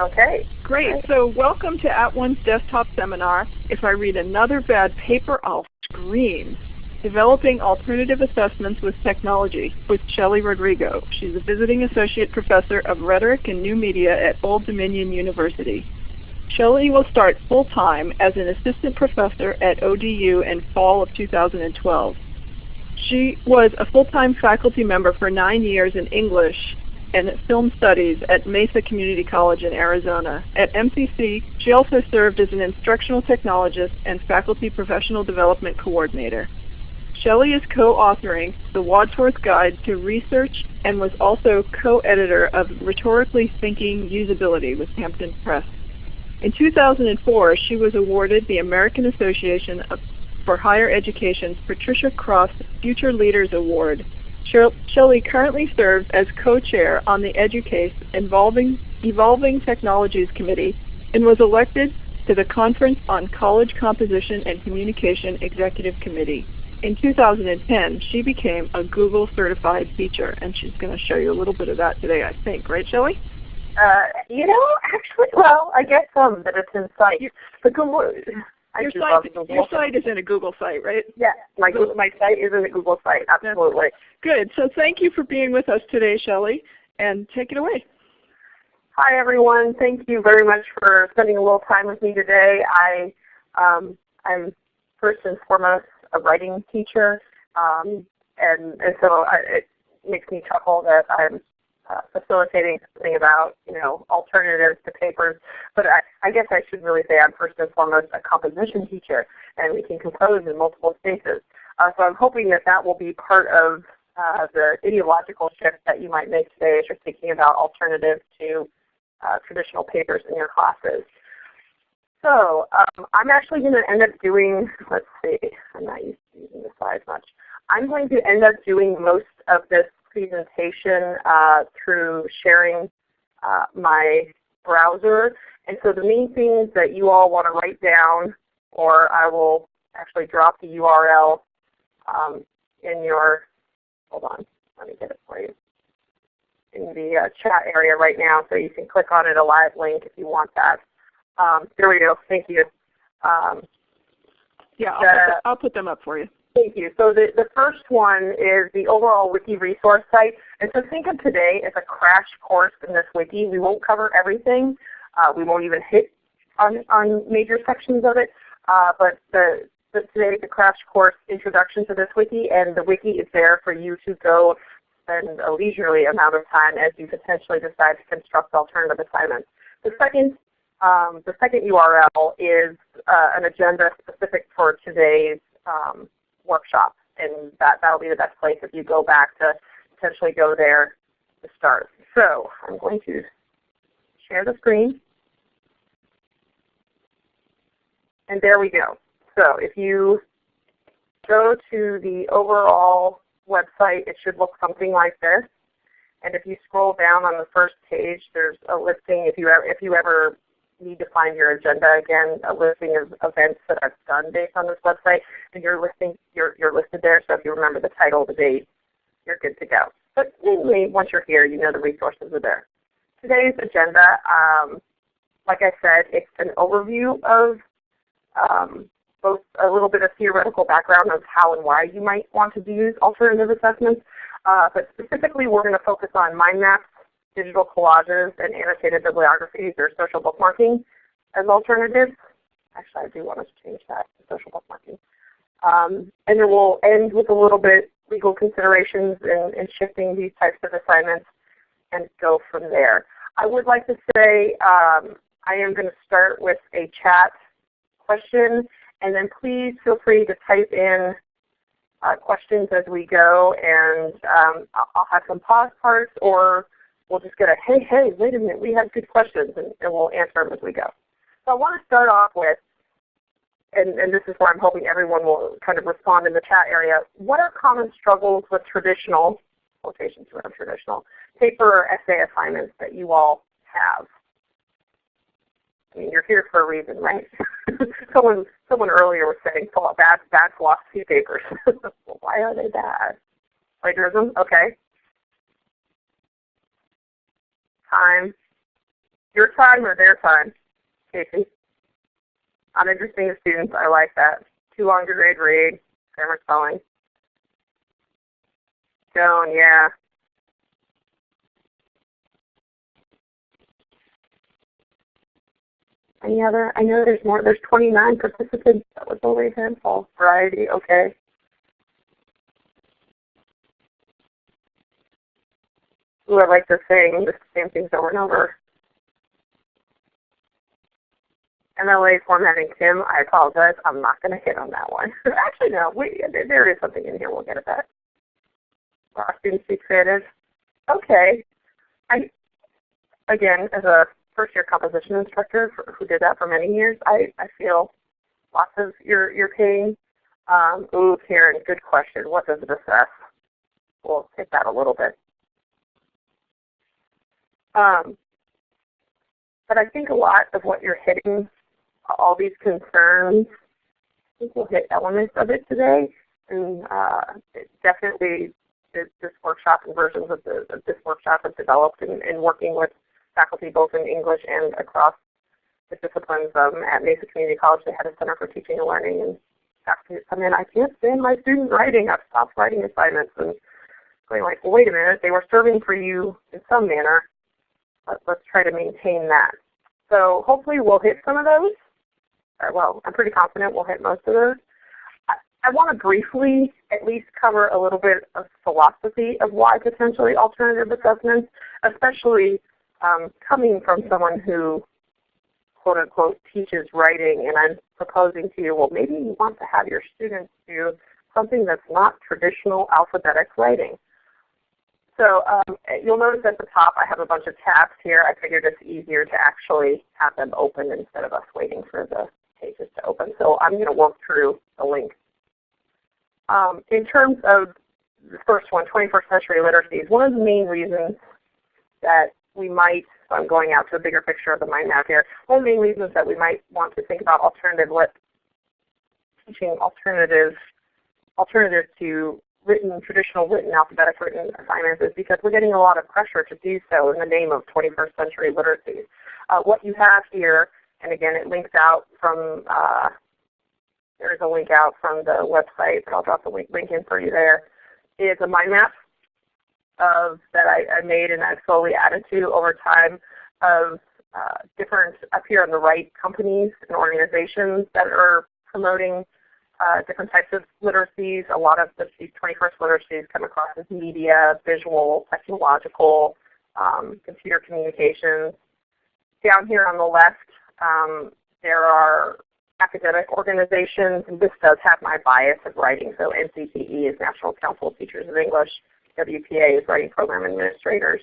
Okay. Great. So welcome to At One's Desktop Seminar. If I read another bad paper, I'll scream. Developing Alternative Assessments with Technology with Shelley Rodrigo. She's a visiting associate professor of rhetoric and new media at Old Dominion University. Shelley will start full-time as an assistant professor at ODU in fall of 2012. She was a full-time faculty member for nine years in English and film studies at Mesa Community College in Arizona. At MCC, she also served as an instructional technologist and faculty professional development coordinator. Shelley is co-authoring the Wadsworth Guide to Research and was also co-editor of Rhetorically Thinking Usability with Hampton Press. In 2004, she was awarded the American Association for Higher Education's Patricia Cross Future Leaders Award. Shelley currently serves as co-chair on the EDUCAUSE Evolving, Evolving Technologies Committee and was elected to the Conference on College Composition and Communication Executive Committee. In 2010, she became a Google certified teacher, and she's going to show you a little bit of that today, I think. Right, Shelley? Uh, you know, actually, well, I guess some that it's in site. The Your site, your site is in a Google site, right? Yes, my my site is in a Google site. Absolutely. Good. So thank you for being with us today, Shelley, and take it away. Hi everyone. Thank you very much for spending a little time with me today. I um, I'm first and foremost a writing teacher, um, and and so I, it makes me chuckle that I'm uh, facilitating something about you know alternatives to papers. But I, I guess I should really say I'm first and foremost a composition teacher, and we can compose in multiple spaces. Uh, so I'm hoping that that will be part of uh, the ideological shift that you might make today as you're thinking about alternatives to uh, traditional papers in your classes. So um, I'm actually going to end up doing, let's see, I'm not used to using the slides much. I'm going to end up doing most of this presentation uh, through sharing uh, my browser. And so the main things that you all want to write down, or I will actually drop the URL um, in your, hold on, let me get it for you, in the uh, chat area right now so you can click on it, a live link if you want that. Um, there we go, thank you. Um, yeah, I'll, the, put I'll put them up for you. Thank you. So the, the first one is the overall wiki resource site. And so think of today as a crash course in this wiki. We won't cover everything. Uh, we won't even hit on, on major sections of it. Uh, but the, the, today is a crash course introduction to this wiki, and the wiki is there for you to go spend a leisurely amount of time as you potentially decide to construct alternative assignments. The second, um, the second URL is uh, an agenda specific for today's um, workshop. And that, that'll be the best place if you go back to potentially go there to start. So I'm going to share the screen. And there we go. So if you go to the overall website, it should look something like this. And if you scroll down on the first page, there's a listing. If you ever, if you ever need to find your agenda again, a listing of events that I've done based on this website, and you're listing you're you're listed there. So if you remember the title, the date, you're good to go. But mainly, once you're here, you know the resources are there. Today's agenda, um, like I said, it's an overview of um, both a little bit of theoretical background of how and why you might want to use alternative assessments, uh, but specifically we're going to focus on mind maps digital collages and annotated bibliographies or social bookmarking as alternatives. Actually, I do want to change that to social bookmarking. Um, and then we'll end with a little bit legal considerations and, in shifting these types of assignments and go from there. I would like to say um, I am going to start with a chat question, and then please feel free to type in uh, questions as we go, and um, I'll have some pause parts or we'll just get a, hey, hey, wait a minute, we have good questions, and, and we'll answer them as we go. So I want to start off with, and, and this is where I'm hoping everyone will kind of respond in the chat area, what are common struggles with traditional, quotations around traditional, paper or essay assignments that you all have? I mean, you're here for a reason, right? someone, someone earlier was saying bad, bad philosophy papers. well, why are they bad? Plagiarism? Okay. Time. your time or their time, Casey? Uninteresting to students, I like that. Too long to grade read, grammar spelling. Joan, yeah. Any other? I know there's more. There's 29 participants. That was only a handful. Variety, okay. I like to sing the same things over and over. MLA formatting Tim, I apologize. I'm not going to hit on that one. Actually, no. We, there is something in here. We'll get at that. Our students be creative. Okay. I again, as a first year composition instructor for, who did that for many years, I, I feel lots of your your pain. Um, ooh, Karen, good question. What does it assess? We'll hit that a little bit. Um, but I think a lot of what you're hitting, all these concerns, I think we'll hit elements of it today. And uh, definitely this, workshop and versions of, the, of this workshop have developed in, in, working with faculty both in English and across the disciplines. Um, at Mesa Community College they had a Center for Teaching and Learning and faculty come in, I can't stand my students writing. I've stopped writing assignments and going like, well, wait a minute, they were serving for you in some manner let's, try to maintain that. So hopefully we'll hit some of those. Or, well, I'm pretty confident we'll hit most of those. I, I want to briefly at least cover a little bit of philosophy of why potentially alternative assessments, especially um, coming from someone who quote unquote teaches writing and I'm proposing to you, well maybe you want to have your students do something that's not traditional alphabetic writing. So um, you'll notice at the top I have a bunch of tabs here. I figured it's easier to actually have them open instead of us waiting for the pages to open. So I'm going to work through the link. Um, in terms of the first one, 21st century literacies, one of the main reasons that we might, so I'm going out to a bigger picture of the mind map here, one of the main reasons that we might want to think about alternative lit teaching alternatives alternatives to written, traditional written, alphabetic written assignments is because we're getting a lot of pressure to do so in the name of 21st century literacy. Uh, what you have here, and again it links out from, uh, there's a link out from the website, but I'll drop the link, link in for you there, is a mind map of, that I, I made and I've slowly added to over time of uh, different, up here on the right, companies and organizations that are promoting uh, different types of literacies. A lot of the, these 21st literacies come across as media, visual, technological, um, computer communications. Down here on the left, um, there are academic organizations, and this does have my bias of writing. So NCTE is National Council of Teachers of English. WPA is Writing Program Administrators.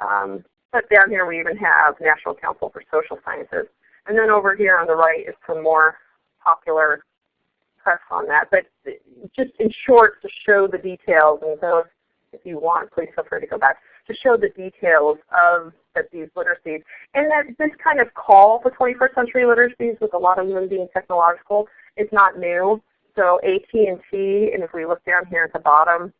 Um, but down here we even have National Council for Social Sciences. And then over here on the right is some more popular press on that. But just in short, to show the details, and so if you want, please feel free to go back, to show the details of these literacies. And that this kind of call for 21st century literacies, with a lot of them being technological, is not new. So AT&T, and if we look down here at the bottom,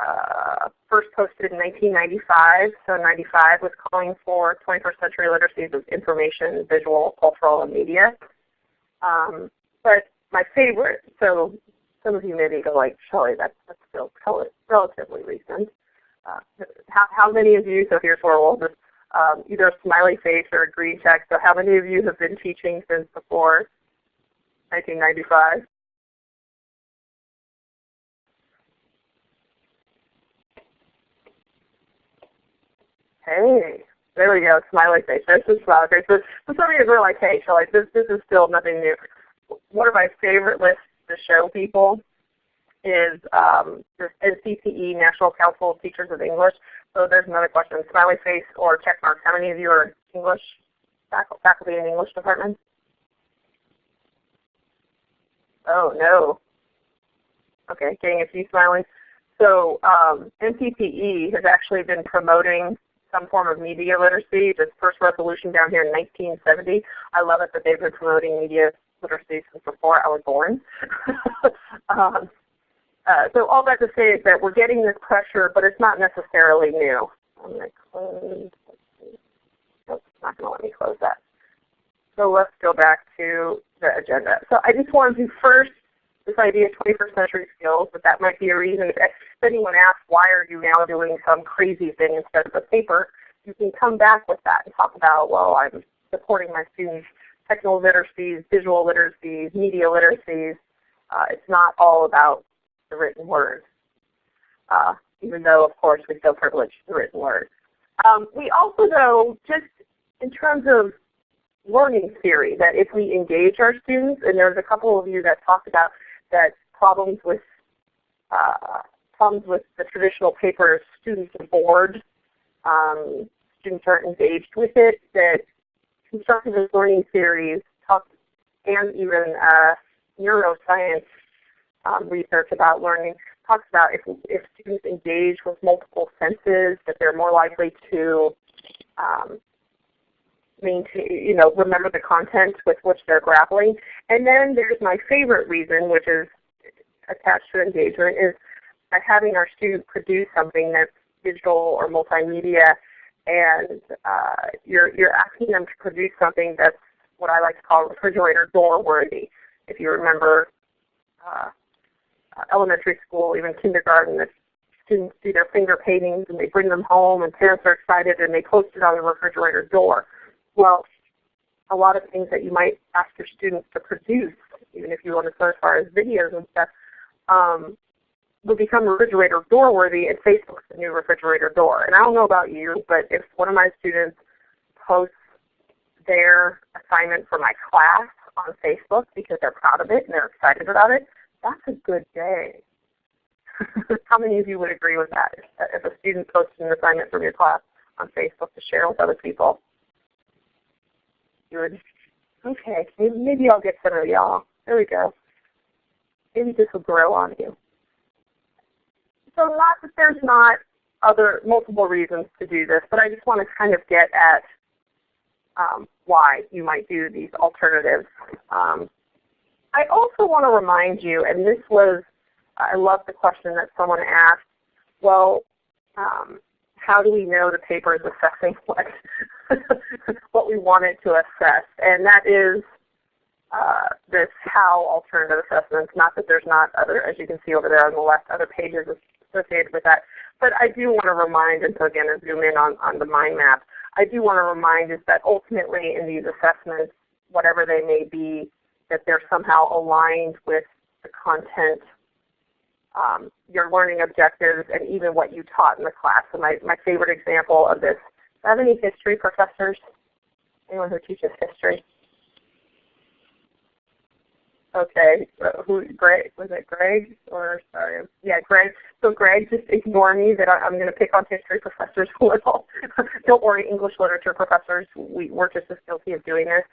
uh, first posted in 1995. So 95 was calling for 21st century literacies of information, visual, cultural, and media. Um, but my favorite, so some of you maybe go like, Shelly, that's, that's still relatively recent. Uh, how, how many of you, so here's where we'll just um, either a smiley face or a green check. So how many of you have been teaching since before 1995? Hey, there we go, smiley face. There's the smiley face. So some of you are like, hey, Shelly, this, this is still nothing new one of my favorite lists to show people is um, NCTE, National Council of Teachers of English. So there's another question, smiley face or check marks. How many of you are English faculty in English department? Oh no. Okay, getting a few smileys. So um, NCTE has actually been promoting some form of media literacy. This first resolution down here in 1970. I love it that they've been promoting media literacy since before I was born. um, uh, so all that to say is that we're getting this pressure, but it's not necessarily new. I'm going to close. not going to let me close That. So let's go back to the agenda. So I just wanted to first, this idea of 21st century skills, but that might be a reason if anyone asks why are you now doing some crazy thing instead of a paper, you can come back with that and talk about, well, I'm supporting my students' technical literacies, visual literacies, media literacies. Uh, it's not all about the written word, uh, even though, of course, we still privilege the written word. Um, we also, though, just in terms of learning theory, that if we engage our students, and there's a couple of you that talked about that problems with uh, problems with the traditional paper, students are bored, um, students aren't engaged with it, that constructivist learning theories talk, and even uh, neuroscience um, research about learning talks about if, if students engage with multiple senses, that they're more likely to um, maintain, you know, remember the content with which they're grappling. And then there's my favorite reason, which is attached to engagement, is by having our students produce something that's digital or multimedia, and uh, you're, you're asking them to produce something that's what I like to call refrigerator door worthy. If you remember uh, elementary school, even kindergarten, that students do their finger paintings and they bring them home and parents are excited and they post it on the refrigerator door. Well, a lot of things that you might ask your students to produce, even if you want to go as far as videos and stuff, um, will become refrigerator door worthy and Facebook's the new refrigerator door. And I don't know about you, but if one of my students posts their assignment for my class on Facebook because they're proud of it and they're excited about it, that's a good day. How many of you would agree with that? If a student posts an assignment from your class on Facebook to share with other people, would, okay, maybe I'll get some of y'all. There we go. Maybe this will grow on you. So not that there's not other multiple reasons to do this, but I just want to kind of get at um, why you might do these alternatives. Um, I also want to remind you, and this was, I love the question that someone asked, well, um, how do we know the paper is assessing what, what we want it to assess? And that is uh, this how alternative assessments, not that there's not other, as you can see over there on the left, other pages associated with that. But I do want to remind, and so again, zoom in on, on the mind map, I do want to remind is that ultimately in these assessments, whatever they may be, that they're somehow aligned with the content, um, your learning objectives, and even what you taught in the class. So my, my favorite example of this, do I have any history professors? Anyone who teaches history? Okay, uh, who? Greg? Was it Greg? Or sorry, yeah, Greg. So Greg, just ignore me that I, am going to pick on history professors a little. Don't worry, English literature professors, we, we're just as guilty of doing this.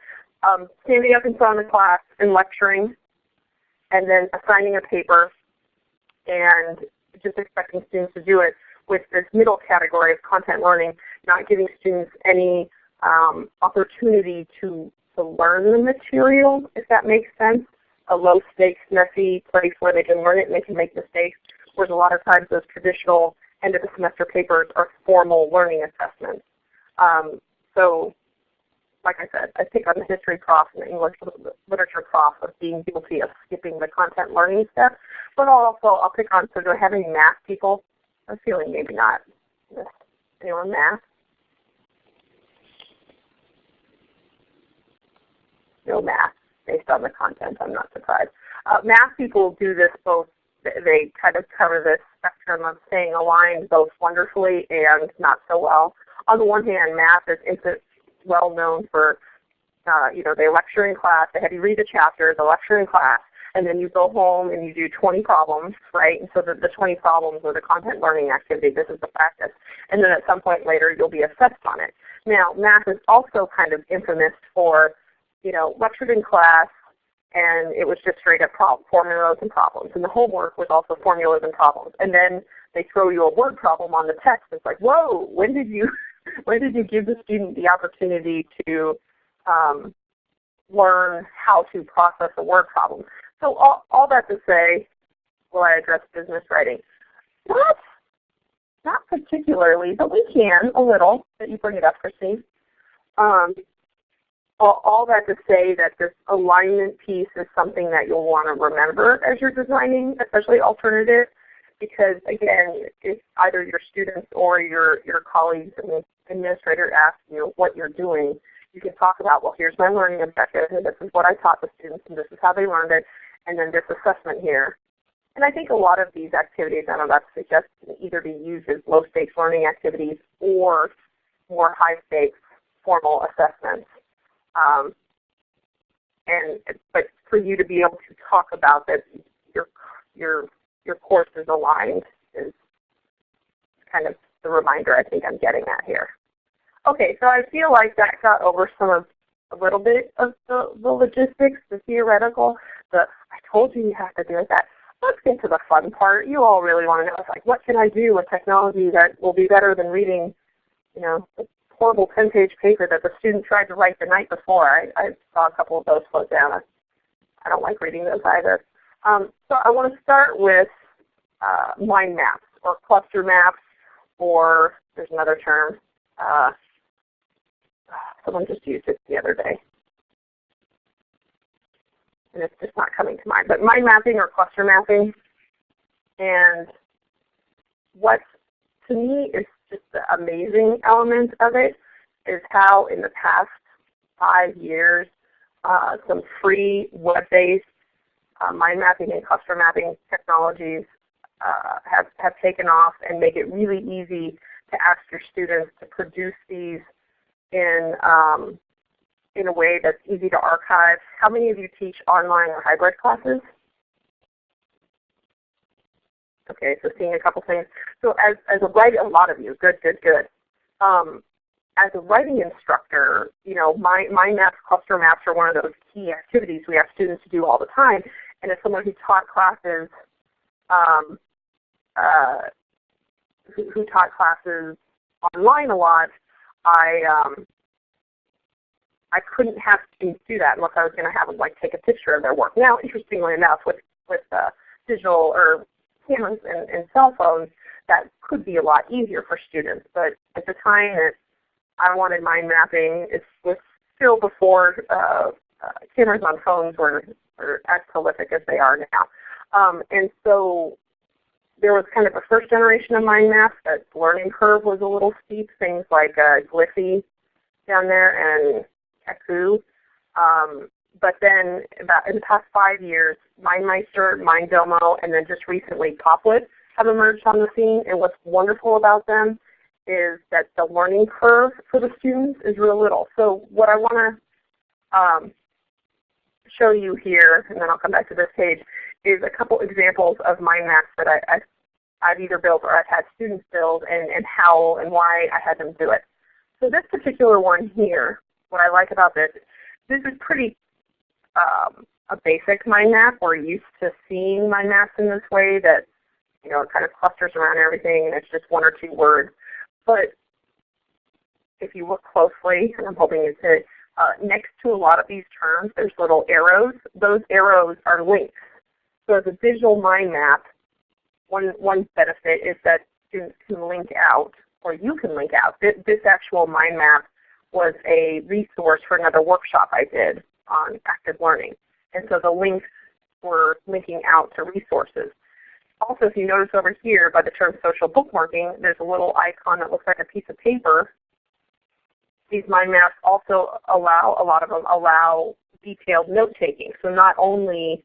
Um, standing up in front of the class and lecturing, and then assigning a paper, and just expecting students to do it with this middle category of content learning, not giving students any um, opportunity to to learn the material, if that makes sense a low stakes, messy place where they can learn it and they can make mistakes. Whereas a lot of times those traditional end of the semester papers are formal learning assessments. Um, so like I said, I pick on the history prof and the English literature prof of being guilty of skipping the content learning step. But also I'll pick on, so do I have any math people? I'm feeling maybe not. Anyone math? No math based on the content. I'm not surprised. Uh, math people do this both. They kind of cover this spectrum of staying aligned both wonderfully and not so well. On the one hand, math is, is well known for, uh, you know, they lecture in class, they have you read a chapter, the lecture in class, and then you go home and you do 20 problems, right? And so the, the 20 problems are the content learning activity. This is the practice. And then at some point later, you'll be assessed on it. Now, math is also kind of infamous for you know, lectured in class, and it was just straight up formulas and problems. And the homework was also formulas and problems. And then they throw you a word problem on the text. It's like, whoa, when did you when did you give the student the opportunity to um, learn how to process a word problem? So all, all that to say, will I address business writing? Not, not particularly, but we can a little. That you bring it up, Christine. Um, all, that to say that this alignment piece is something that you'll want to remember as you're designing, especially alternative, because again, if either your students or your, your colleagues and the administrator ask you what you're doing, you can talk about, well, here's my learning objective, and this is what I taught the students, and this is how they learned it, and then this assessment here. And I think a lot of these activities, I don't know, that suggest can either be used as low stakes learning activities or more high stakes formal assessments. Um, and but for you to be able to talk about that your your your course is aligned is kind of the reminder I think I'm getting at here. Okay, so I feel like that got over some of a little bit of the, the logistics, the theoretical, the I told you you have to do it that. Let's get to the fun part. You all really want to know, like, what can I do with technology that will be better than reading, you know, horrible 10-page paper that the student tried to write the night before. I, I saw a couple of those float down. I, I don't like reading those either. Um, so I want to start with uh, mind maps or cluster maps, or there's another term. Uh, someone just used it the other day. And it's just not coming to mind. But mind mapping or cluster mapping. And what to me is just the amazing element of it is how in the past five years uh, some free web-based uh, mind mapping and cluster mapping technologies uh, have, have taken off and make it really easy to ask your students to produce these in, um, in a way that's easy to archive. How many of you teach online or hybrid classes? Okay, so seeing a couple things. So as, as a writing, a lot of you, good, good, good. Um, as a writing instructor, you know, my, mind maps, cluster maps are one of those key activities we have students to do all the time. And as someone who taught classes, um, uh, who, who, taught classes online a lot, I um, I couldn't have students do that unless I was going to have them like take a picture of their work. Now, interestingly enough, with with uh, digital or cameras and, and cell phones, that could be a lot easier for students. But at the time that I wanted mind mapping, it was still before uh, uh, cameras on phones were, were as prolific as they are now. Um, and so there was kind of a first generation of mind maps that learning curve was a little steep, things like uh, Gliffy down there and Kaku. Um, but then about in the past five years, MindMeister, Mindomo, and then just recently Popplet have emerged on the scene. And what's wonderful about them is that the learning curve for the students is real little. So what I want to um, show you here, and then I'll come back to this page, is a couple examples of mind maps that I, have either built or I've had students build and, and how and why I had them do it. So this particular one here, what I like about this, this is pretty um, a basic mind map. We're used to seeing mind maps in this way that you know it kind of clusters around everything and it's just one or two words. But if you look closely, and I'm hoping you see, uh, next to a lot of these terms, there's little arrows. Those arrows are links. So as a digital mind map, one, one benefit is that students can link out, or you can link out. This, this actual mind map was a resource for another workshop I did on active learning. And so the links were linking out to resources. Also, if you notice over here by the term social bookmarking, there's a little icon that looks like a piece of paper. These mind maps also allow, a lot of them allow detailed note taking. So not only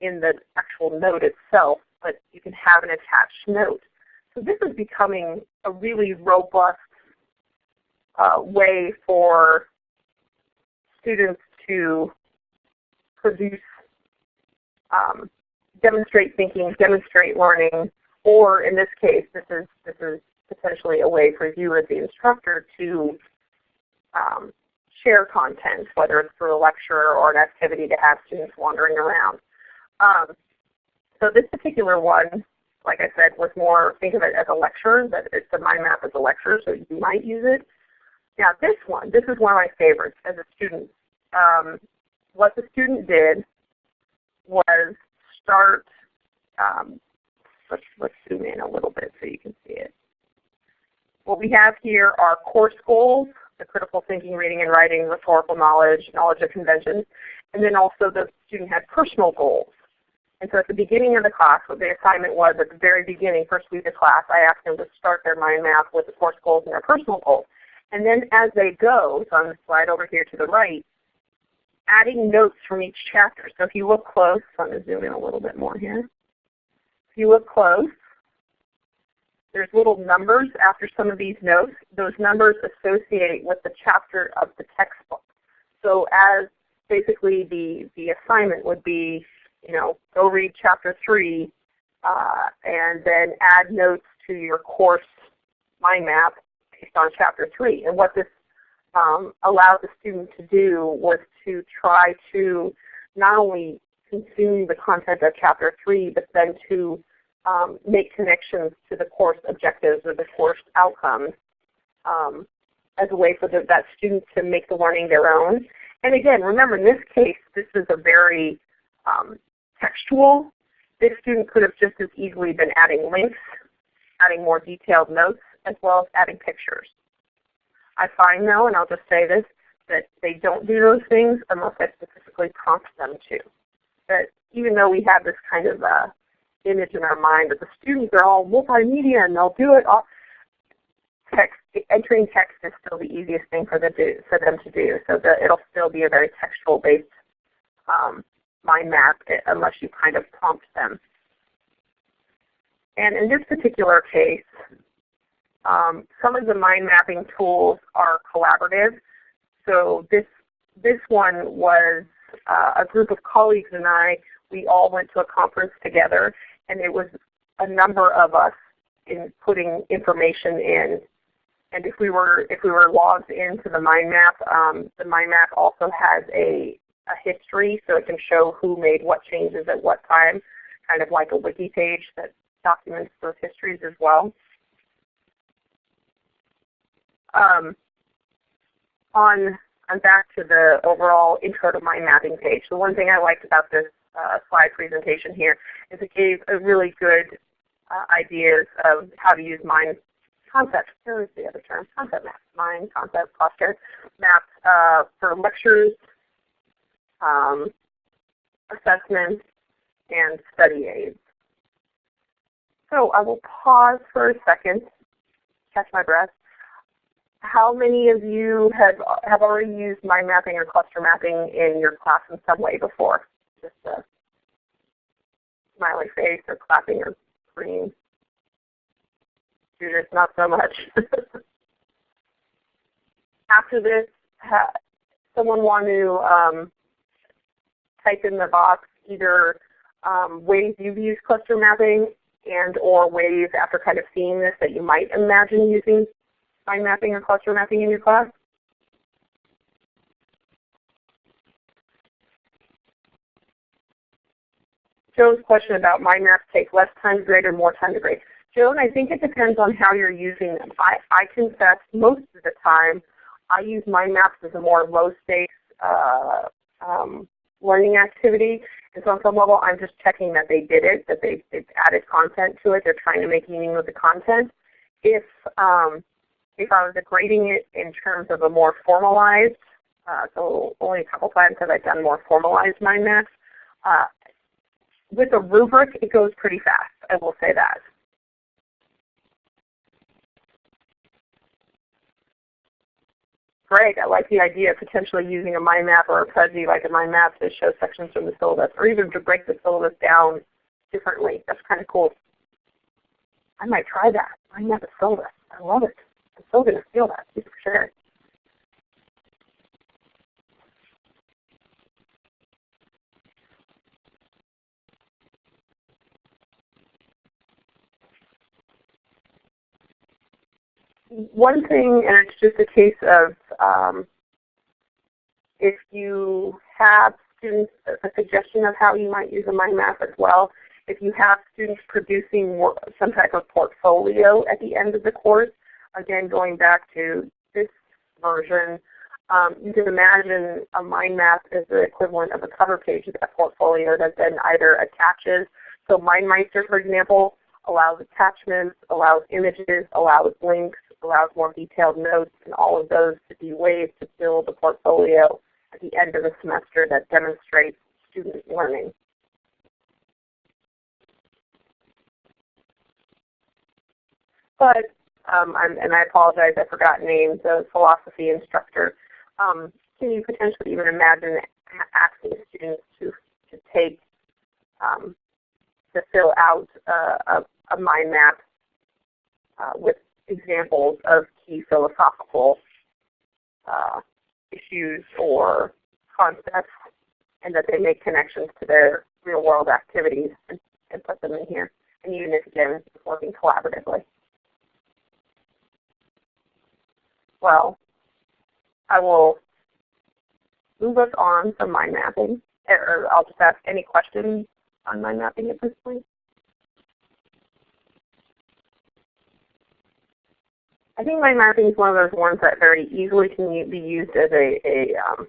in the actual note itself, but you can have an attached note. So this is becoming a really robust uh, way for students to produce, um, demonstrate thinking, demonstrate learning, or in this case, this is, this is potentially a way for you as the instructor to um, share content, whether it's through a lecture or an activity to have students wandering around. Um, so this particular one, like I said, was more, think of it as a lecture, that it's a mind map as a lecture, so you might use it. Now this one, this is one of my favorites as a student um, what the student did was start, um, let's, let's zoom in a little bit so you can see it. What we have here are course goals the critical thinking, reading and writing, rhetorical knowledge, knowledge of conventions, and then also the student had personal goals. And so at the beginning of the class, what the assignment was at the very beginning, first week of class, I asked them to start their mind map with the course goals and their personal goals. And then as they go, so on the slide over here to the right, adding notes from each chapter. So if you look close, I'm going to zoom in a little bit more here. If you look close, there's little numbers after some of these notes. Those numbers associate with the chapter of the textbook. So as basically the, the assignment would be, you know, go read chapter 3 uh, and then add notes to your course mind map based on chapter 3. And what this um, allowed the student to do was to try to not only consume the content of chapter 3, but then to um, make connections to the course objectives or the course outcomes um, as a way for the, that student to make the learning their own. And again, remember in this case, this is a very um, textual. This student could have just as easily been adding links, adding more detailed notes, as well as adding pictures. I find though, and I'll just say this, that they don't do those things unless I specifically prompt them to. That even though we have this kind of uh, image in our mind that the students are all multimedia and they'll do it all, text, entering text is still the easiest thing for them to, for them to do. So that it'll still be a very textual based um, mind map eh, unless you kind of prompt them. And in this particular case, um, some of the mind mapping tools are collaborative. So this, this one was uh, a group of colleagues and I, we all went to a conference together and it was a number of us in putting information in. And if we were if we were logged into the mind map, um, the mind map also has a, a history so it can show who made what changes at what time, kind of like a wiki page that documents those histories as well. Um, on, on back to the overall intro to mind mapping page. The one thing I liked about this uh, slide presentation here is it gave a really good uh, ideas of how to use mind concept. There is the other term, concept map, mind concept cluster map uh, for lectures, um, assessments, and study aids. So I will pause for a second, catch my breath, how many of you have, have already used mind mapping or cluster mapping in your class in some way before? Just a smiley face or clapping or green. Judith, not so much. After this, someone want to um, type in the box either um, ways you've used cluster mapping and or ways after kind of seeing this that you might imagine using mind mapping or cluster mapping in your class? Joe's question about mind maps take less time to grade or more time to grade. Joan, I think it depends on how you're using them. I, I confess most of the time I use mind maps as a more low stakes uh, um, learning activity. And so on some level I'm just checking that they did it, that they, they've added content to it, they're trying to make meaning with the content. If um, if I was grading it in terms of a more formalized, uh, so only a couple times have I done more formalized mind maps. Uh, with a rubric, it goes pretty fast, I will say that. Great, I like the idea of potentially using a mind map or a Prezi like a mind map to show sections from the syllabus, or even to break the syllabus down differently. That's kind of cool. I might try that. Mind map a syllabus. I love it. I'm still going to feel that, for sure. One thing, and it's just a case of um, if you have students, a suggestion of how you might use a mind map as well. If you have students producing some type of portfolio at the end of the course, again, going back to this version, um, you can imagine a mind map is the equivalent of a cover page of that portfolio that then either attaches. So MindMeister, for example, allows attachments, allows images, allows links, allows more detailed notes, and all of those to be ways to build a portfolio at the end of the semester that demonstrates student learning. But, um, and I apologize, I forgot names, the philosophy instructor. Um, can you potentially even imagine asking students to, to take, um, to fill out a, a mind map uh, with examples of key philosophical uh, issues or concepts and that they make connections to their real world activities and, and put them in here. And even if again working collaboratively. Well, I will move us on from mind mapping. Or I'll just ask any questions on mind mapping at this point. I think mind mapping is one of those ones that very easily can be used as a, a um,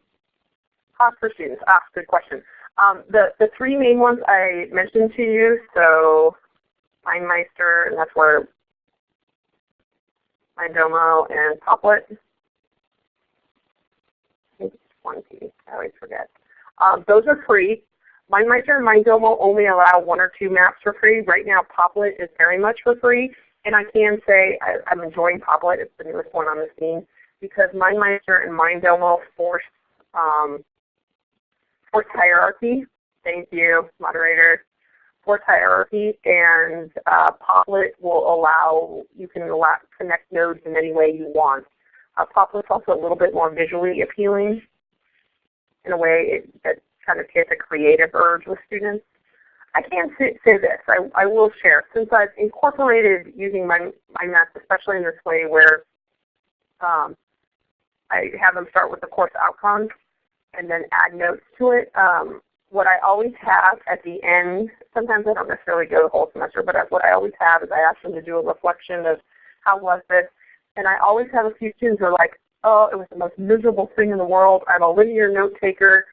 for students. Ah, good question. Um, the, the three main ones I mentioned to you, so MindMeister, and that's where Mindomo and Popplet. I think it's one piece, I always forget. Um, those are free. MindMeister and Mindomo only allow one or two maps for free. Right now Popplet is very much for free. And I can say I, am enjoying Popplet. It's the newest one on the scene because MindMeister and Mindomo force um, force hierarchy. Thank you, moderator. Force hierarchy, and uh, Popplet will allow you can allow, connect nodes in any way you want. Uh, Popplet's also a little bit more visually appealing in a way that kind of gets a creative urge with students. I can say, say this, I, I will share, since I've incorporated using my, my math, especially in this way where um, I have them start with the course outcomes and then add notes to it. Um, what I always have at the end, sometimes I don't necessarily go the whole semester, but what I always have is I ask them to do a reflection of how was this. And I always have a few students who are like, oh, it was the most miserable thing in the world. I'm a linear note taker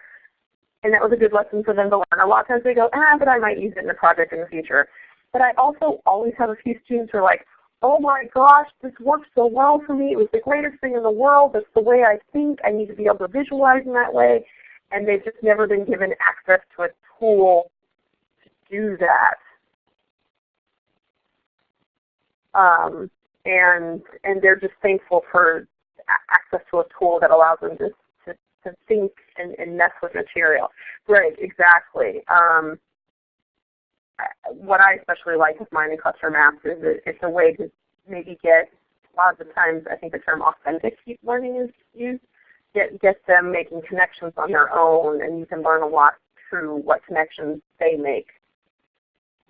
and that was a good lesson for them to learn. A lot of times they go, ah, but I might use it in a project in the future. But I also always have a few students who are like, oh my gosh, this worked so well for me. It was the greatest thing in the world. That's the way I think. I need to be able to visualize in that way. And they've just never been given access to a tool to do that. Um, and and they're just thankful for access to a tool that allows them to to think and, and mess with material. Right, exactly. Um, what I especially like with mining cluster maps is that it's a way to maybe get, a lot of the times I think the term authentic learning is used, get, get them making connections on their own and you can learn a lot through what connections they make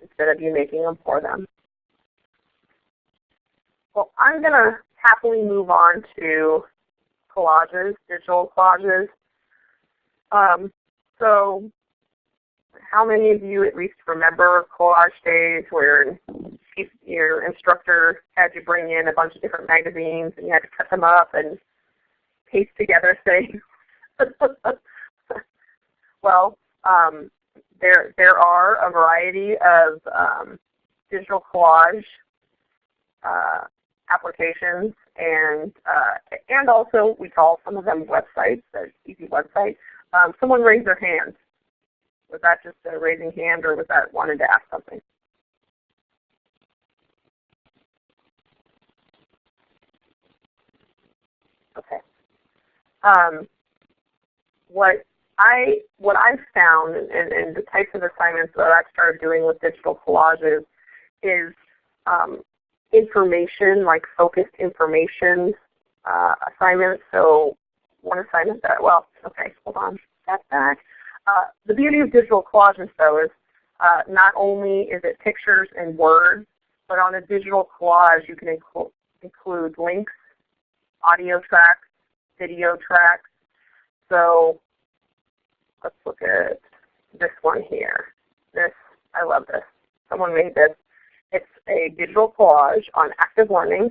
instead of you making them for them. Well, I'm going to happily move on to collages, digital collages. Um, so how many of you at least remember collage days where your instructor had you bring in a bunch of different magazines and you had to cut them up and paste together things? well, um, there, there are a variety of um, digital collage uh, applications and uh, and also we call some of them websites, easy websites. Um, someone raised their hand. Was that just a raising hand or was that wanted to ask something? Okay. Um, what I what I've found and, the types of assignments that I've started doing with digital collages is um, information, like focused information uh, assignments. So one assignment that, well, okay, hold on, step back. Uh, the beauty of digital collages though is uh, not only is it pictures and words, but on a digital collage you can inclu include links, audio tracks, video tracks. So let's look at this one here. This, I love this. Someone made this. It's a digital collage on active learning.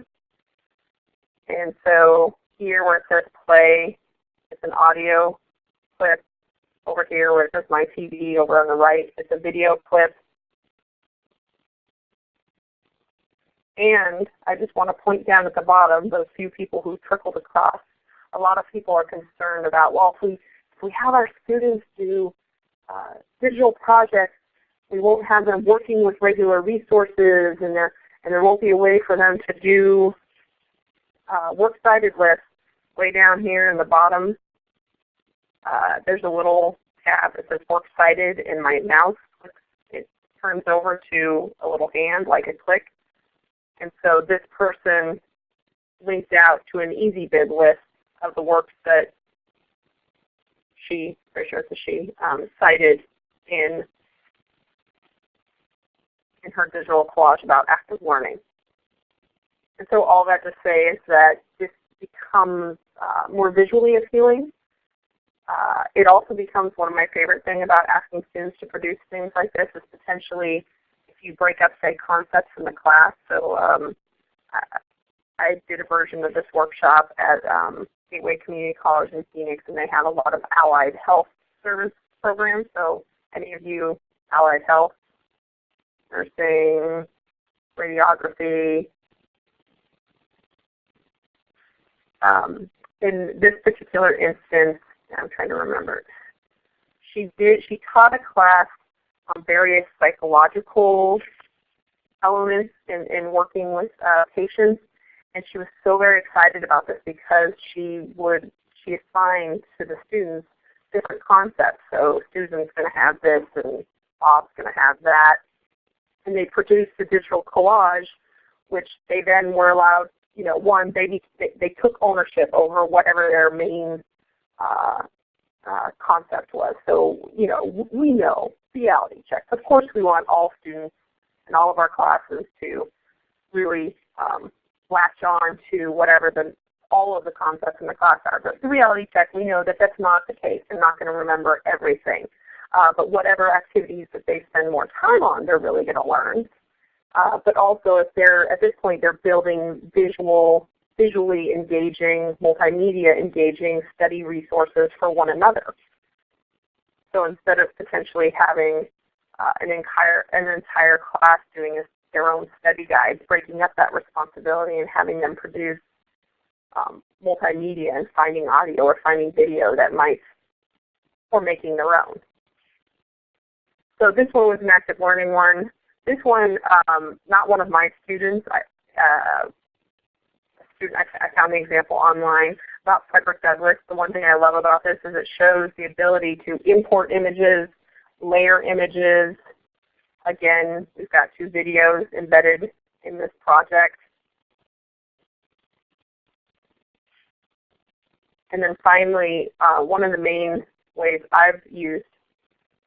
And so here where it says play, it's an audio clip. Over here where it says my TV over on the right, it's a video clip. And I just want to point down at the bottom those few people who trickled across. A lot of people are concerned about, well, if we, if we have our students do uh, digital projects, we won't have them working with regular resources and there, and there won't be a way for them to do uh, works cited lists way down here in the bottom. Uh, there's a little tab that says works cited and my mouse it turns over to a little hand like a click. And so this person linked out to an EasyBib list of the works that she, pretty sure it's a she, um, cited in, in her digital collage about active learning. And so all that to say is that this becomes uh, more visually appealing. Uh, it also becomes one of my favorite things about asking students to produce things like this is potentially if you break up, say, concepts in the class. So um, I, I, did a version of this workshop at um, Gateway Community College in Phoenix, and they have a lot of allied health service programs. So any of you allied health, nursing, radiography, um, in this particular instance, I'm trying to remember, she did she taught a class on various psychological elements in, in working with uh, patients, and she was so very excited about this because she would she assigned to the students different concepts. So Susan's going to have this, and Bob's going to have that, and they produced a digital collage, which they then were allowed you know, one, they, they, took ownership over whatever their main uh, uh, concept was. So, you know, we know reality check. Of course, we want all students in all of our classes to really um, latch on to whatever the all of the concepts in the class are. But the reality check, we know that that's not the case. They're not going to remember everything. Uh, but whatever activities that they spend more time on, they're really going to learn. Uh, but also if they're, at this point, they're building visual, visually engaging, multimedia engaging study resources for one another. So instead of potentially having uh, an, entire, an entire class doing a, their own study guides, breaking up that responsibility and having them produce um, multimedia and finding audio or finding video that might, or making their own. So this one was an active learning one. This one, um, not one of my students. I, uh, student, I, I found the example online about Frederick Douglass. The one thing I love about this is it shows the ability to import images, layer images. Again, we've got two videos embedded in this project. And then finally, uh, one of the main ways I've used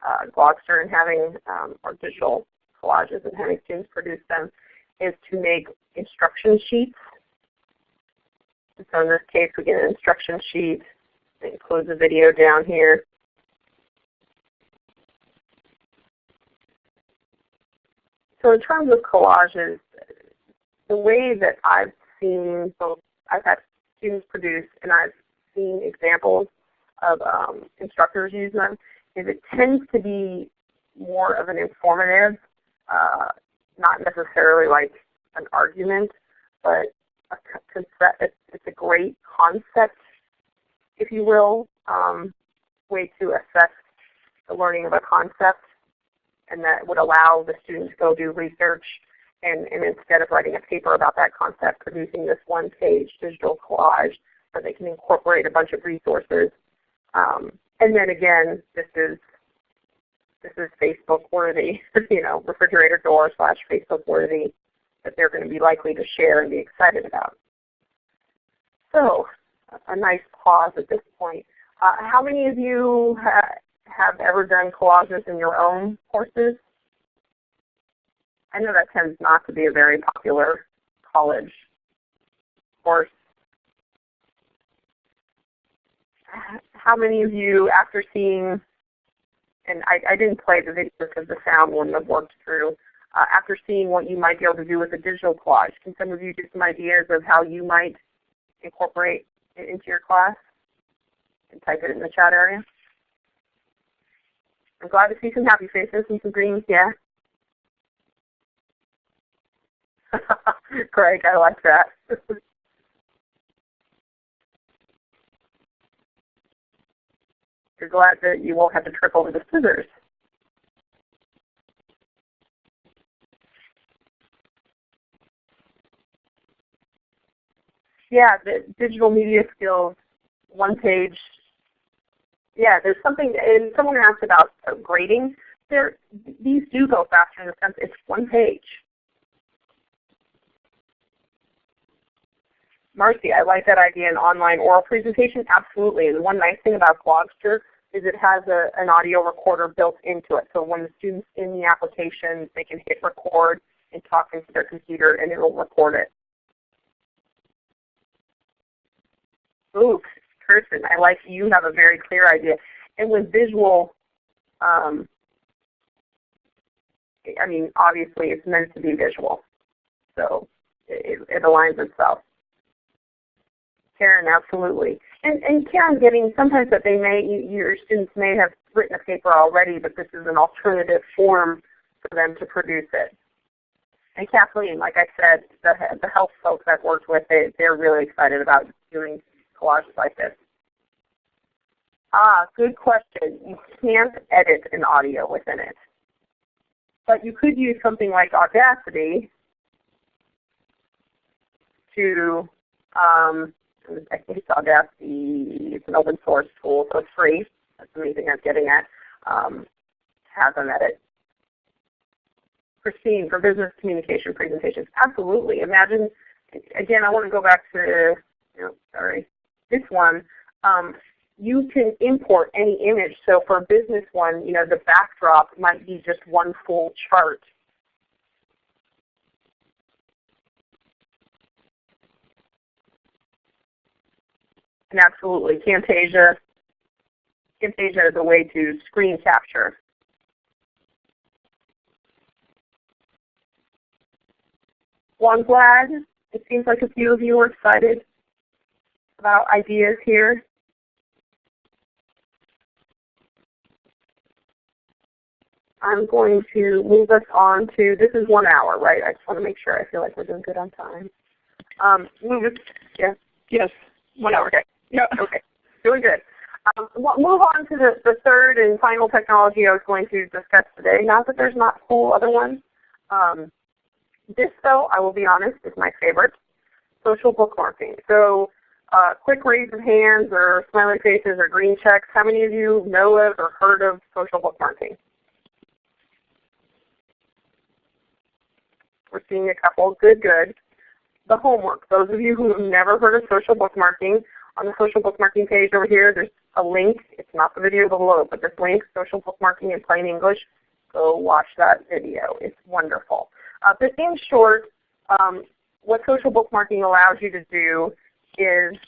uh, Glogster in having um, our digital collages and having students produce them is to make instruction sheets. And so in this case we get an instruction sheet that includes a video down here. So in terms of collages, the way that I've seen both, I've had students produce and I've seen examples of um, instructors use them, is it tends to be more of an informative uh, not necessarily like an argument, but a it's a great concept, if you will, um, way to assess the learning of a concept, and that would allow the students to go do research and, and instead of writing a paper about that concept, producing this one-page digital collage where they can incorporate a bunch of resources. Um, and then again, this is this is Facebook worthy, you know, refrigerator door slash Facebook worthy that they're going to be likely to share and be excited about. So a nice pause at this point. Uh, how many of you have ever done collages in your own courses? I know that tends not to be a very popular college course. How many of you, after seeing and I, I didn't play the video because the sound wouldn't have worked through. Uh, after seeing what you might be able to do with a digital collage, can some of you give some ideas of how you might incorporate it into your class? And type it in the chat area. I'm glad to see some happy faces and some greens, yeah. Craig, I like that. You're glad that you won't have to trip over the scissors. Yeah, the digital media skills, one page. Yeah, there's something, and someone asked about grading. There, these do go faster in the sense it's one page. Marcy, I like that idea in online oral presentation. Absolutely. And one nice thing about Glogster is it has a, an audio recorder built into it. So when the student's in the application, they can hit record and talk into their computer and it will record it. Ooh, Kirsten, I like you have a very clear idea. And with visual, um, I mean, obviously it's meant to be visual. So it, it aligns itself. Karen, absolutely. And, and Karen, getting sometimes that they may, your students may have written a paper already, but this is an alternative form for them to produce it. And Kathleen, like I said, the, the health folks I've worked with, they, they're really excited about doing collages like this. Ah, good question. You can't edit an audio within it. But you could use something like Audacity to um, I think it's Audacity. It's an open source tool, so it's free. That's the main thing I'm getting at. Um, has them edit. Christine, for business communication presentations, absolutely. Imagine, again, I want to go back to, you know, sorry, this one. Um, you can import any image. So for a business one, you know, the backdrop might be just one full chart And absolutely, Camtasia, Camtasia is a way to screen capture. Well, I'm glad. It seems like a few of you are excited about ideas here. I'm going to move us on to, this is one hour, right? I just want to make sure I feel like we're doing good on time. Um, move it, yeah. Yes, one hour. Okay. Yeah. Okay. Doing good. Um, we'll move on to the, the third and final technology I was going to discuss today. Not that there's not cool other ones. Um, this though, I will be honest, is my favorite. Social bookmarking. So uh, quick raise of hands or smiley faces or green checks. How many of you know of or heard of social bookmarking? We're seeing a couple. Good, good. The homework. Those of you who have never heard of social bookmarking, on the social bookmarking page over here, there's a link. It's not the video below, but this link, social bookmarking in plain English. Go watch that video. It's wonderful. Uh, but in short, um, what social bookmarking allows you to do is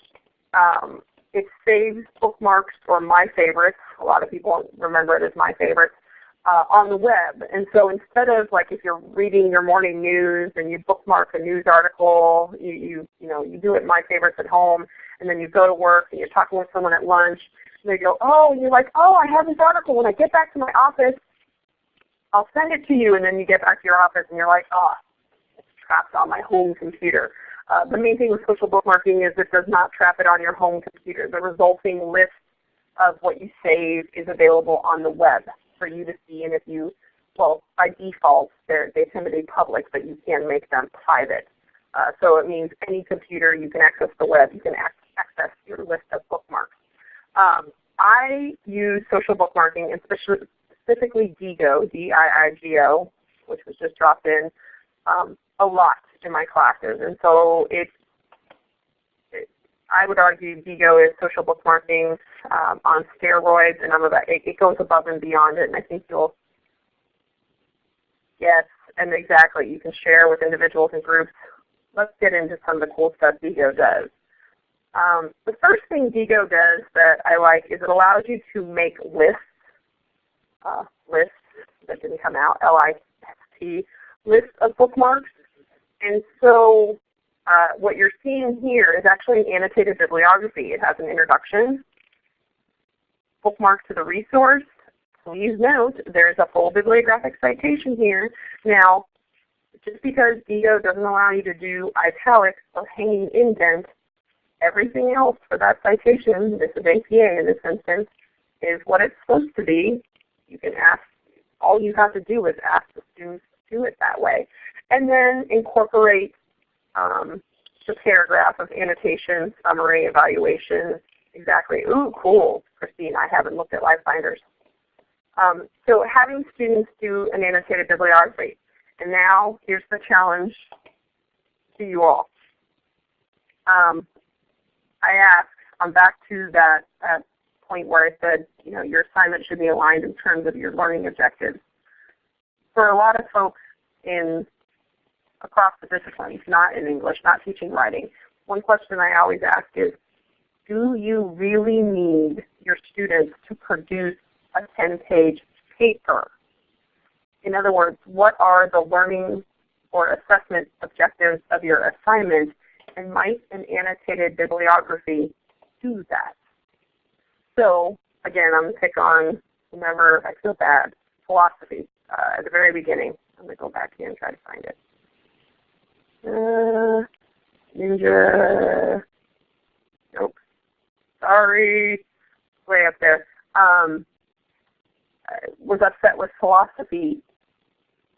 um, it saves bookmarks or my favorites. A lot of people remember it as my favorites uh, on the web. And so instead of like if you're reading your morning news and you bookmark a news article, you, you, you, know, you do it my favorites at home, and then you go to work and you're talking with someone at lunch, and they go, oh, and you're like, oh, I have this article. When I get back to my office, I'll send it to you. And then you get back to your office and you're like, oh, it's trapped on my home computer. Uh, the main thing with social bookmarking is it does not trap it on your home computer. The resulting list of what you save is available on the web for you to see. And if you, well, by default, they tend to be public, but you can make them private. Uh, so it means any computer you can access the web, you can access your list of bookmarks. Um, I use social bookmarking and specifically Diigo, D-I-I-G-O, which was just dropped in, um, a lot in my classes. And so it's I would argue Diigo is social bookmarking um, on steroids, and I'm about, it, it goes above and beyond it, and I think you'll, yes, and exactly, you can share with individuals and groups. Let's get into some of the cool stuff Diigo does. Um, the first thing Diigo does that I like is it allows you to make lists, uh, lists that didn't come out, L-I-S-T, lists of bookmarks. And so uh, what you're seeing here is actually an annotated bibliography. It has an introduction, bookmark to the resource. Please note there's a full bibliographic citation here. Now, just because Diigo doesn't allow you to do italics or hanging indent, everything else for that citation, this is APA in this instance, is what it's supposed to be. You can ask, all you have to do is ask the students to do it that way. And then incorporate um, the paragraph of annotation, summary, evaluation, exactly. Ooh, cool, Christine, I haven't looked at LiveBinders. Um, so having students do an annotated bibliography. And now here's the challenge to you all. Um, I ask, I'm back to that, that point where I said, you know, your assignment should be aligned in terms of your learning objectives. For a lot of folks in across the disciplines, not in English, not teaching writing, one question I always ask is, do you really need your students to produce a 10-page paper? In other words, what are the learning or assessment objectives of your assignment, and might an annotated bibliography do that? So again, I'm going to pick on, remember, I feel bad, philosophy uh, at the very beginning. I'm going to go back here and try to find it. Uh, ninja, nope, sorry, way up there. Um, was upset with philosophy,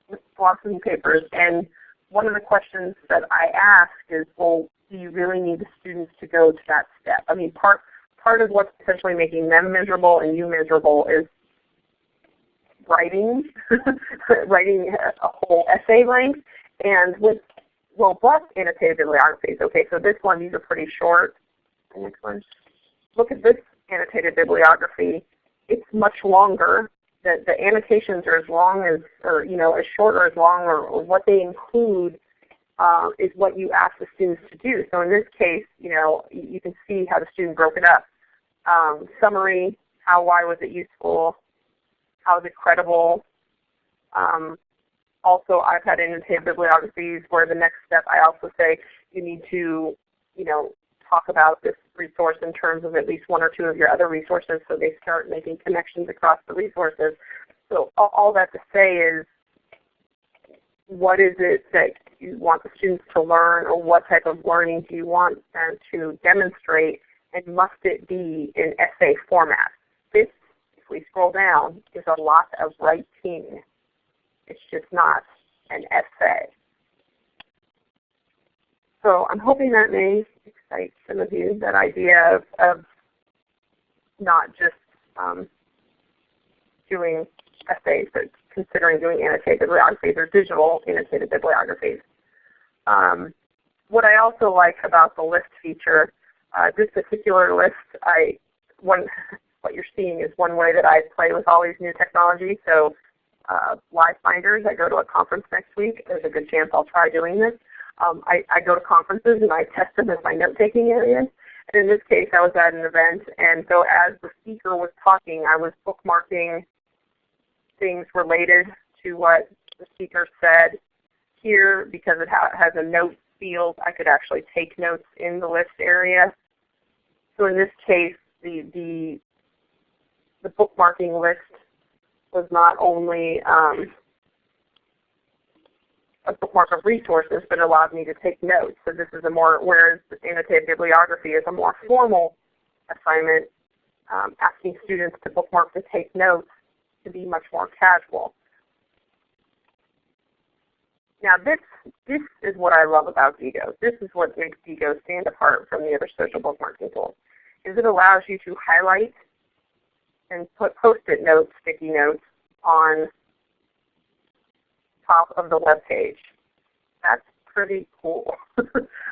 with philosophy papers, and one of the questions that I ask is, well, do you really need the students to go to that step? I mean, part part of what's potentially making them miserable and you miserable is writing, writing a whole essay length. And with robust annotated bibliographies, okay, so this one, these are pretty short. Next one. Look at this annotated bibliography. It's much longer. The, the annotations are as long as, or you know, as short or as long, or, or what they include uh, is what you ask the students to do. So in this case, you know, you can see how the student broke it up um, summary, how, why was it useful, how is it credible. Um, also, I've had annotated bibliographies where the next step I also say you need to, you know, talk about this resource in terms of at least one or two of your other resources so they start making connections across the resources. So all that to say is what is it that you want the students to learn or what type of learning do you want them to demonstrate and must it be in essay format? This, if we scroll down, is a lot of writing. It's just not an essay. So I'm hoping that may excite some of you, that idea of, of not just um, doing essays, but considering doing annotated bibliographies or digital annotated bibliographies. Um, what I also like about the list feature uh, this particular list, I one what you're seeing is one way that I play with all these new technologies. So uh, LiveBinders, I go to a conference next week. There's a good chance I'll try doing this. Um, I, I, go to conferences and I test them as my note-taking areas. And in this case, I was at an event, and so as the speaker was talking, I was bookmarking things related to what the speaker said here because it ha has a note field. I could actually take notes in the list area. So in this case, the, the, the bookmarking list was not only um, a bookmark of resources, but allowed me to take notes. So this is a more, whereas annotated bibliography is a more formal assignment, um, asking students to bookmark to take notes to be much more casual. Now this, this is what I love about Diigo. This is what makes Diigo stand apart from the other social bookmarking tools, is it allows you to highlight and put post-it notes, sticky notes, on top of the web page. That's pretty cool.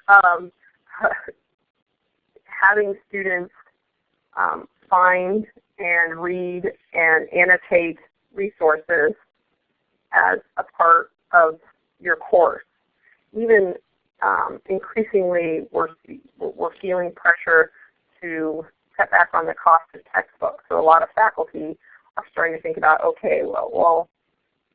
um, having students um, find and read and annotate resources as a part of your course. Even um, increasingly, we're, we're feeling pressure to cut back on the cost of textbooks. So a lot of faculty are starting to think about, okay, well, well,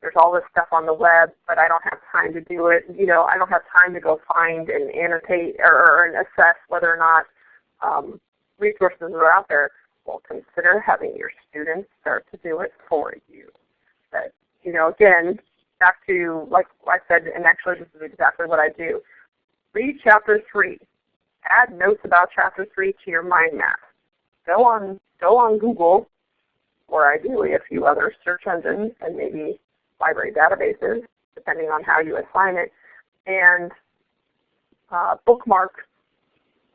there's all this stuff on the web, but I don't have time to do it. You know, I don't have time to go find and annotate or, or and assess whether or not um, resources are out there. Well, consider having your students start to do it for you. But you know, again, back to, like I said, and actually this is exactly what I do. Read chapter 3. Add notes about chapter 3 to your mind map. Go on, go on Google, or ideally a few other search engines and maybe library databases, depending on how you assign it, and uh, bookmark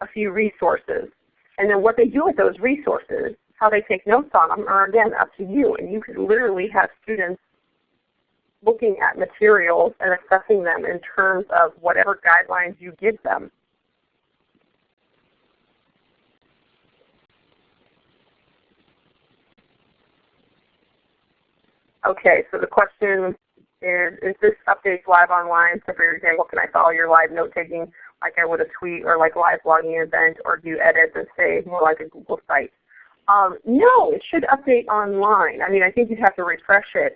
a few resources. And then what they do with those resources, how they take notes on them, are again up to you. And you could literally have students looking at materials and assessing them in terms of whatever guidelines you give them. Okay, so the question is, is this update live online? So for example, can I follow your live note taking like I would a tweet or like live blogging event or do edits and say more like a Google site? Um, no, it should update online. I mean, I think you'd have to refresh it.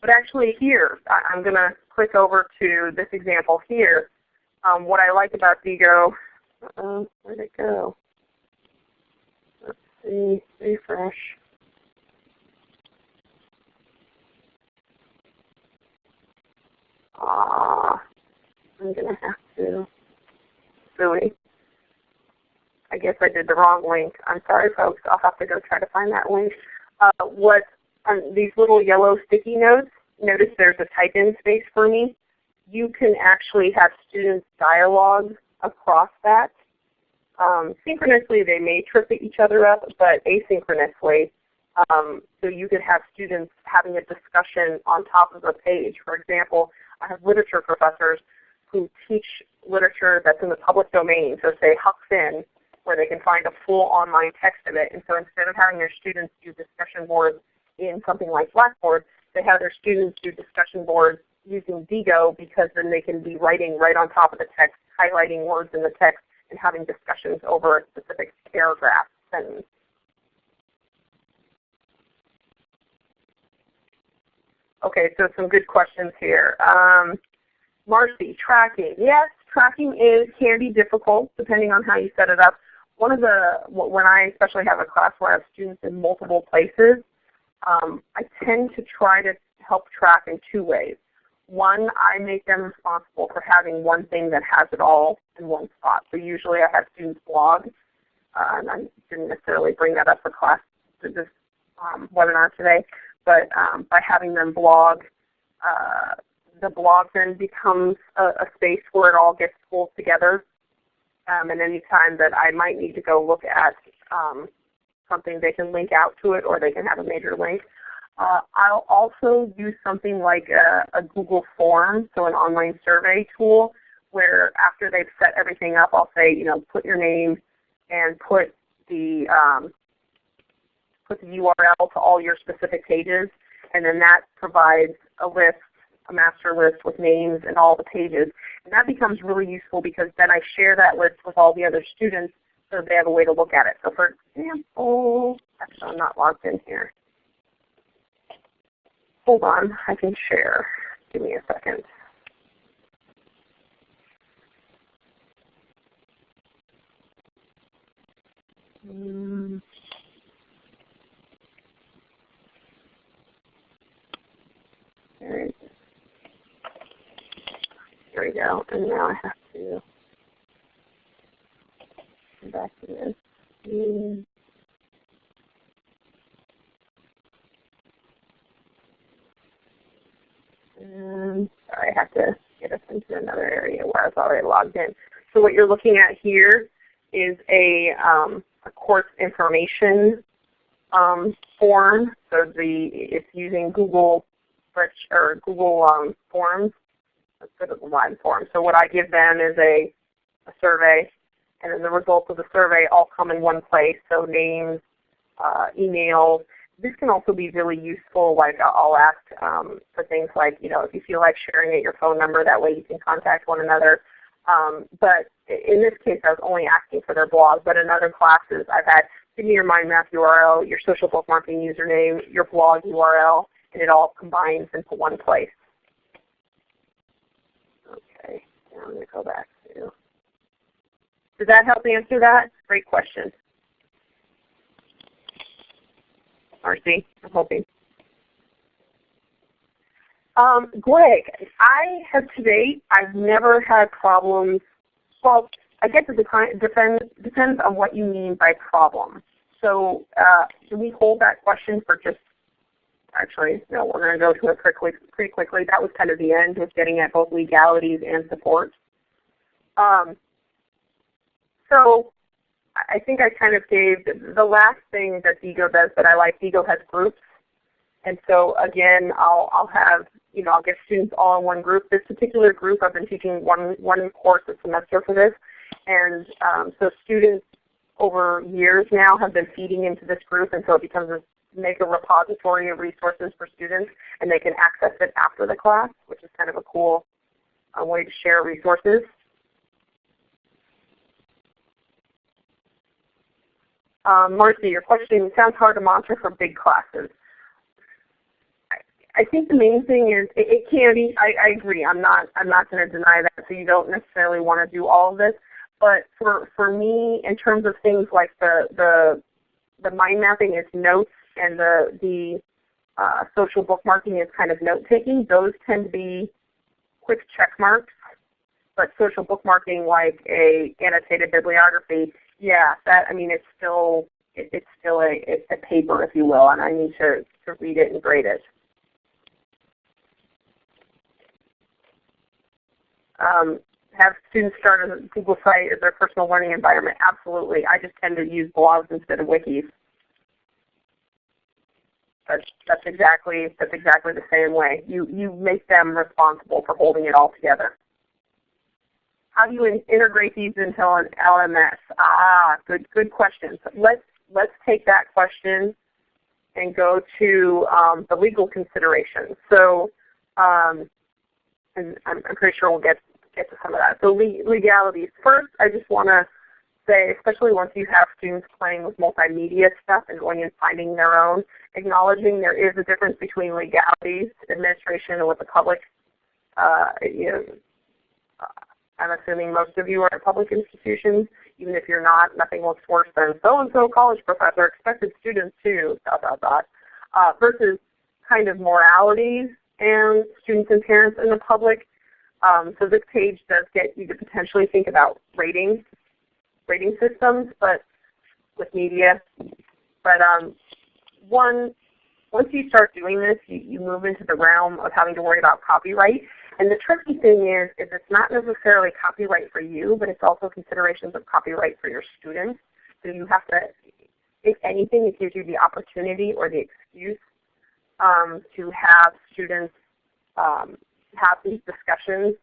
But actually here, I'm going to click over to this example here. Um, what I like about Diigo, uh, where'd it go? Let's see, refresh. Ah, I'm going to have to. Silly. I guess I did the wrong link. I'm sorry folks, I'll have to go try to find that link. Uh, what um, these little yellow sticky notes, notice there's a type in space for me. You can actually have students dialogue across that. Um, synchronously they may trip each other up, but asynchronously um, so you could have students having a discussion on top of a page. For example, I have literature professors who teach literature that's in the public domain, so say Huck Finn, where they can find a full online text of it. And so instead of having their students do discussion boards in something like Blackboard, they have their students do discussion boards using Diigo because then they can be writing right on top of the text, highlighting words in the text, and having discussions over a specific paragraph sentence. Okay, so some good questions here. Um, Marcy, tracking. Yes, tracking is can be difficult depending on how you set it up. One of the, when I especially have a class where I have students in multiple places, um, I tend to try to help track in two ways. One, I make them responsible for having one thing that has it all in one spot. So usually I have students blog, uh, and I didn't necessarily bring that up for class this um, webinar today, but um, by having them blog, uh, the blog then becomes a, a, space where it all gets pulled together. Um, and any time that I might need to go look at um, something, they can link out to it or they can have a major link. Uh, I'll also use something like a, a, Google form, so an online survey tool, where after they've set everything up, I'll say, you know, put your name and put the um, put the URL to all your specific pages, and then that provides a list, a master list with names and all the pages. And that becomes really useful because then I share that list with all the other students so they have a way to look at it. So for example, actually I'm not logged in here. Hold on, I can share. Give me a second. Mm. There we go. And now I have to come back to this. And sorry, I have to get us into another area where I was already logged in. So what you're looking at here is a, um, a course information um, form. So the it's using Google or Google um, Forms. Let's go to the line form. So what I give them is a, a survey, and then the results of the survey all come in one place. So names, uh. This can also be really useful. Like I'll ask um, for things like, you know, if you feel like sharing it, your phone number. That way you can contact one another. Um, but in this case, I was only asking for their blog. But in other classes, I've had give me your mind map URL, your social bookmarking username, your blog URL, and it all combines into one place. Okay, now I'm going to go back to. Does that help answer that? Great question. Marcy, I'm hoping. Um, Greg, I have to date, I've never had problems. Well, I guess it depends, depends on what you mean by problem. So uh, can we hold that question for just, actually, no, we're going to go to it pretty, quick, pretty quickly. That was kind of the end, was getting at both legalities and support. Um, so I think I kind of gave the last thing that Diigo does that I like. Diigo has groups. And so again, I'll, I'll have, you know, I'll get students all in one group. This particular group, I've been teaching one, one course a semester for this. And um, so students over years now have been feeding into this group and so it becomes a mega repository of resources for students and they can access it after the class, which is kind of a cool uh, way to share resources. Um, Marcy, your question sounds hard to monitor for big classes. I, I think the main thing is it, it can be. I, I agree. I'm not. I'm not going to deny that. So you don't necessarily want to do all of this. But for for me, in terms of things like the the the mind mapping is notes and the the uh, social bookmarking is kind of note taking. Those tend to be quick check marks. But social bookmarking, like a annotated bibliography, yeah, that I mean it's still it, it's still a, a paper, if you will, and I need to, to read it and grade it. Um, have students start a Google site as their personal learning environment? Absolutely. I just tend to use blogs instead of wikis. That's, that's exactly that's exactly the same way. You you make them responsible for holding it all together. How do you in integrate these into an LMS? Ah, good good question. So let's let's take that question and go to um, the legal considerations. So, um, and I'm, I'm pretty sure we'll get get to some of that. So legalities. First, I just want to say, especially once you have students playing with multimedia stuff and going and finding their own, acknowledging there is a difference between legalities, administration, and what the public, uh, you know, uh, I'm assuming most of you are at public institutions. Even if you're not, nothing looks worse than so-and-so college professor expected students to, dot, dot, dot, uh, versus kind of moralities and students and parents in the public um, so this page does get you to potentially think about rating, rating systems, but with media. But um, one, once you start doing this, you, you move into the realm of having to worry about copyright. And the tricky thing is, is it's not necessarily copyright for you, but it's also considerations of copyright for your students. So you have to, if anything, it gives you the opportunity or the excuse um, to have students um, have these discussions.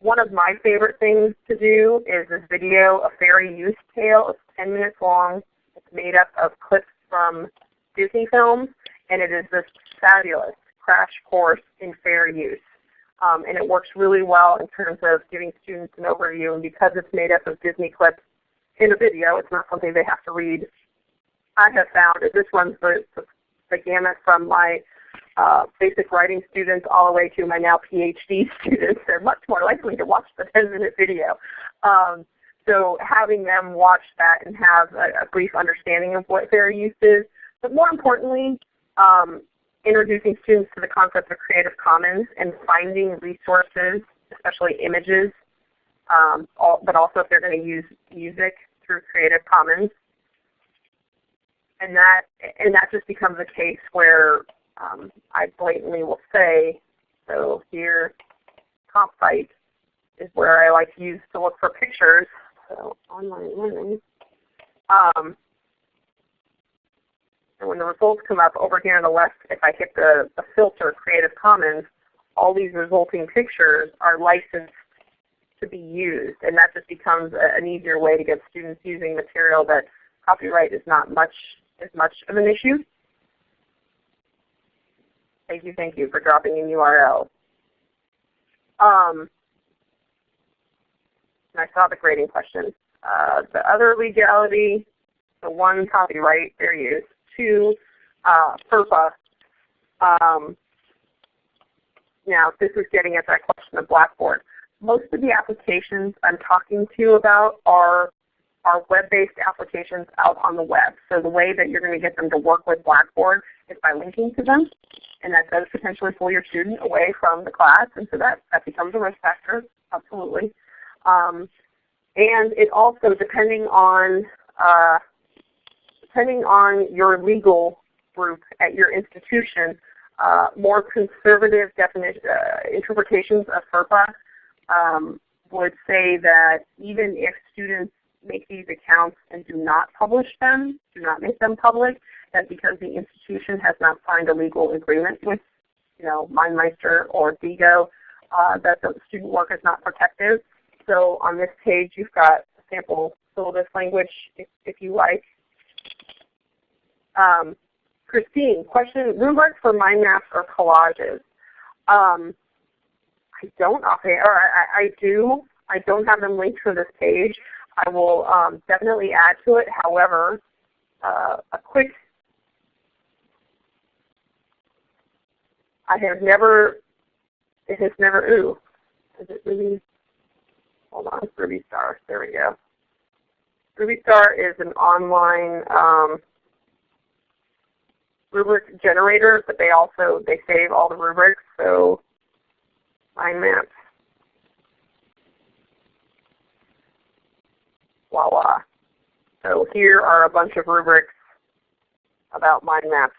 One of my favorite things to do is this video, A Fairy Use Tale. It's 10 minutes long. It's made up of clips from Disney films, and it is this fabulous crash course in fair use. Um, and it works really well in terms of giving students an overview. And because it's made up of Disney clips in a video, it's not something they have to read. I have found that this runs the, the, the gamut from my uh, basic writing students all the way to my now PhD students. They're much more likely to watch the 10-minute video. Um, so having them watch that and have a, a, brief understanding of what fair use is, but more importantly, um, introducing students to the concept of Creative Commons and finding resources, especially images, um, all, but also if they're going to use music through Creative Commons. And that, and that just becomes a case where um, I blatantly will say, so here, Compfight is where I like to use to look for pictures. So online learning. Um, and when the results come up over here on the left, if I hit the, the filter Creative Commons, all these resulting pictures are licensed to be used. And that just becomes a, an easier way to get students using material that copyright is not much as much of an issue. Thank you, thank you for dropping in URL. Um, I saw the grading question. Uh, the other legality, the one, copyright, fair use. Two, uh, FERPA. Um, now, this is getting at that question of Blackboard. Most of the applications I'm talking to you about are, are web-based applications out on the web. So the way that you're going to get them to work with Blackboard is by linking to them. and that does potentially pull your student away from the class, and so that, that becomes a risk factor, absolutely. Um, and it also, depending on uh, depending on your legal group at your institution, uh, more conservative definition, uh, interpretations of FERPA um, would say that even if students make these accounts and do not publish them, do not make them public, that because the institution has not signed a legal agreement with you know, MindMeister or Diigo, uh, that the student work is not protected. So on this page you've got sample syllabus language if, if you like. Um, Christine, question, rubrics for mind maps or collages. Um, I don't offhand, or I, I, do. I don't have them linked for this page. I will um, definitely add to it. However, uh, a quick, I have never, it has never, ooh, is it really, hold on, RubiStar, there we go. RubiStar is an online um, rubric generator, but they also they save all the rubrics. So mind maps. Voila. So here are a bunch of rubrics about mind maps.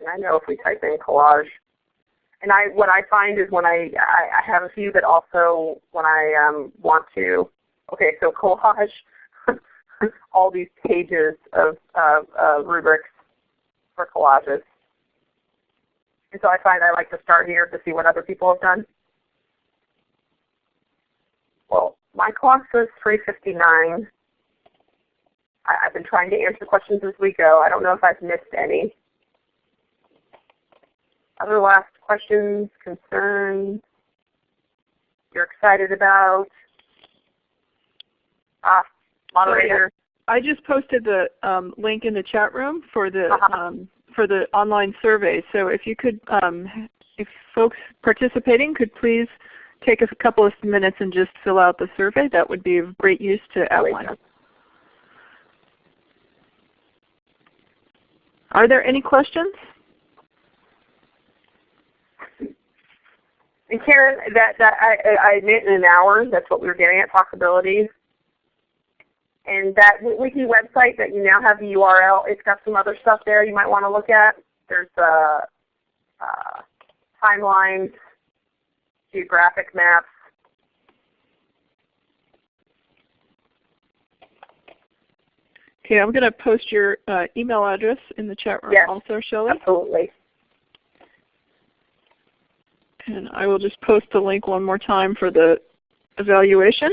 And I know if we type in collage, and I what I find is when I I, I have a few that also when I um, want to okay so collage all these pages of uh, rubrics for collages. And so I find I like to start here to see what other people have done. Well, my clock says 359. I, have been trying to answer questions as we go. I don't know if I've missed any. Other last questions, concerns, you're excited about? Ah, moderator. I just posted the um, link in the chat room for the uh -huh. um, for the online survey. So if you could, um, if folks participating could please take us a couple of minutes and just fill out the survey, that would be of great use to outline. Are there any questions? And Karen, that, that I, I admit in an hour, that's what we were getting at, possibilities. And that wiki website that you now have the URL, it's got some other stuff there you might want to look at. There's uh, uh, timelines, geographic maps. Okay, I'm going to post your uh, email address in the chat room yes, also, Shelley. Absolutely. And I will just post the link one more time for the evaluation.